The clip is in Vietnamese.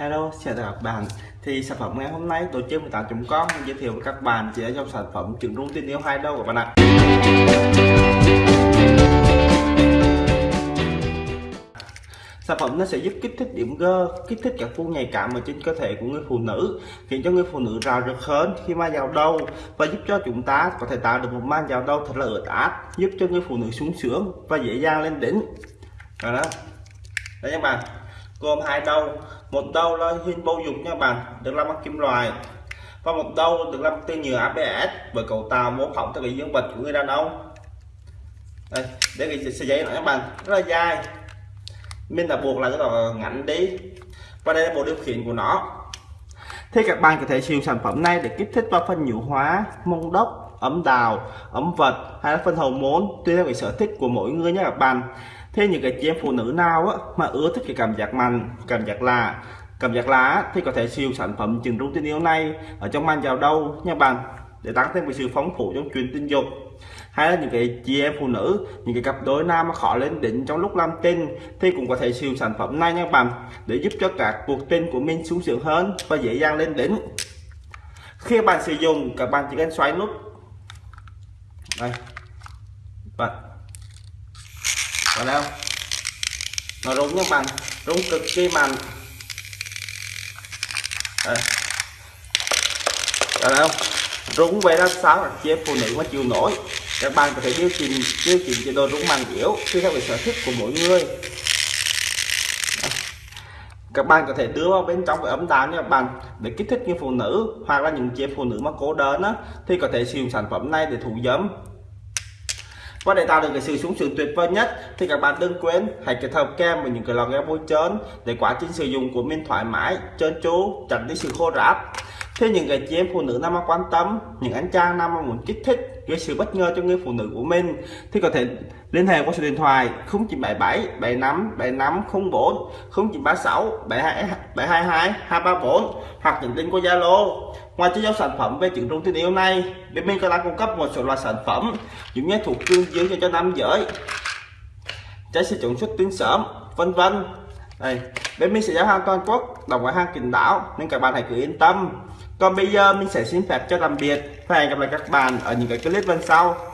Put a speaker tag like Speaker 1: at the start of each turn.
Speaker 1: Hello, chào tất cả các bạn. Thì sản phẩm ngày hôm nay tổ chức 18.com giới thiệu với các bạn chỉ là dòng sản phẩm trứng rung tin yêu hai đâu các bạn ạ. Sản phẩm nó sẽ giúp kích thích điểm G, kích thích các khu nhạy cảm ở trên cơ thể của người phụ nữ khiến cho người phụ nữ rào rực hơn khi mà vào đầu và giúp cho chúng ta có thể tạo được một màn vào đầu thật là ướt át giúp cho người phụ nữ sung sướng và dễ dàng lên đỉnh. Rồi đó. Đấy các bạn gồm hai đầu một đầu là hình bầu dục nha bạn, được làm bằng kim loại. Và một đầu được làm từ nhựa ABS với cấu tạo mô phỏng theo cái dương vật của người đàn ông. Đây, để cái sợi dây này các bạn, rất là dài. Mình đã buộc lại rất là ngắn đi. Và đây là bộ điều khiển của nó. Thì các bạn có thể sử dụng sản phẩm này để kích thích vào phần nhũ hóa, mông đốc, ấm đào, ấm vật hay là phần hậu môn, tùy theo cái sở thích của mỗi người nha các bạn thế những cái chị em phụ nữ nào á, mà ưa thích cái cảm giác mạnh cảm giác lạ cảm giác lá thì có thể siêu sản phẩm trình rung tình yêu này ở trong mang vào đâu nha bạn để tăng thêm cái sự phóng phụ trong chuyện tình dục. Hay là những cái chị em phụ nữ những cái cặp đôi nam mà khó lên đỉnh trong lúc làm tình thì cũng có thể siêu sản phẩm này nha bạn để giúp cho các cuộc tình của mình sung sướng hơn và dễ dàng lên đỉnh. Khi bạn sử dụng các bạn chỉ cần xoay nút. Đây. Bạn còn đâu nó rung như bạn. Rung cực kỳ mạnh. Đây. Còn đâu rung về ra sao là chị phụ nữ mà chịu nổi. Các bạn có thể điều chỉnh điều chỉnh chế độ rung mạnh yếu tùy theo cái sở thích của mỗi người. Các bạn có thể đưa vào bên trong cái ấm đá nha các bạn. Để kích thích những phụ nữ hoặc là những chị phụ nữ mà cố đơn á, thì có thể sử dụng sản phẩm này để thủ dấm và để tạo được cái sự sung sướng tuyệt vời nhất, thì các bạn đừng quên hãy kết hợp kem với những cái lò kem bôi trơn để quá trình sử dụng của mình thoải mái, trơn tru, tránh đi sự khô ráp thế những cái chị em phụ nữ nam mà quan tâm, những anh chàng nam mà muốn kích thích, gây sự bất ngờ cho người phụ nữ của mình. Thì có thể liên hệ qua số điện thoại 0977 75 75 04 0936 72 722 234 hoặc những tin qua Zalo. Ngoài chế giao sản phẩm về trứng rung tình yêu này bên mình còn đang cung cấp một số loại sản phẩm giống như thuộc cương dương cho cho nam giới. Trái sẽ chuẩn xuất tinh sớm, vân vân. Đây, bên mình sẽ giao hàng toàn quốc, đồng gói hàng kín đáo nên các bạn hãy cứ yên tâm còn bây giờ mình sẽ xin phép cho tạm biệt và hẹn gặp lại các bạn ở những cái clip lần sau.